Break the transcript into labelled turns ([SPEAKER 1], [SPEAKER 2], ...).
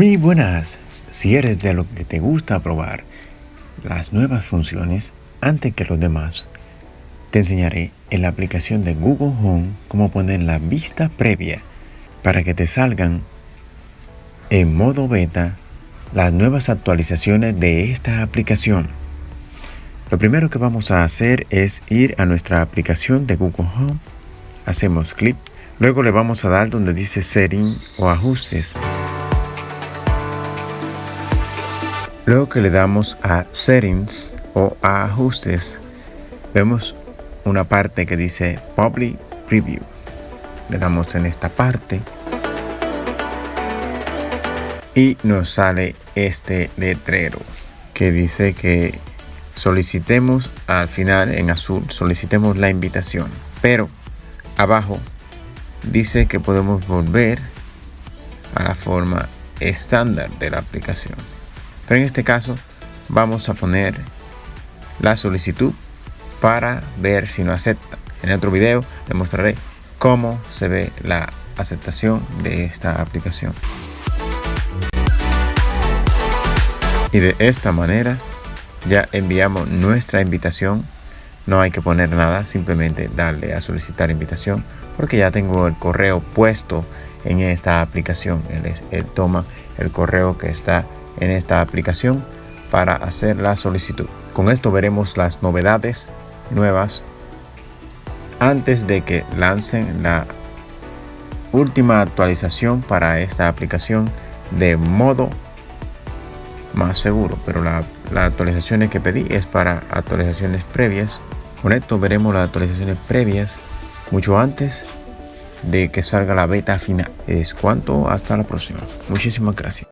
[SPEAKER 1] Muy buenas, si eres de lo que te gusta probar las nuevas funciones antes que los demás, te enseñaré en la aplicación de Google Home cómo poner la vista previa para que te salgan en modo beta las nuevas actualizaciones de esta aplicación. Lo primero que vamos a hacer es ir a nuestra aplicación de Google Home, hacemos clic, luego le vamos a dar donde dice Setting o Ajustes. Luego que le damos a Settings o a Ajustes, vemos una parte que dice Public Preview. Le damos en esta parte y nos sale este letrero que dice que solicitemos al final en azul, solicitemos la invitación. Pero abajo dice que podemos volver a la forma estándar de la aplicación. Pero en este caso vamos a poner la solicitud para ver si no acepta. En otro video les mostraré cómo se ve la aceptación de esta aplicación. Y de esta manera ya enviamos nuestra invitación. No hay que poner nada, simplemente darle a solicitar invitación porque ya tengo el correo puesto en esta aplicación. Él, él toma el correo que está en esta aplicación para hacer la solicitud. Con esto veremos las novedades nuevas antes de que lancen la última actualización para esta aplicación de modo más seguro. Pero las actualizaciones que pedí es para actualizaciones previas. Con esto veremos las actualizaciones previas mucho antes de que salga la beta final. Es cuanto. Hasta la próxima. Muchísimas gracias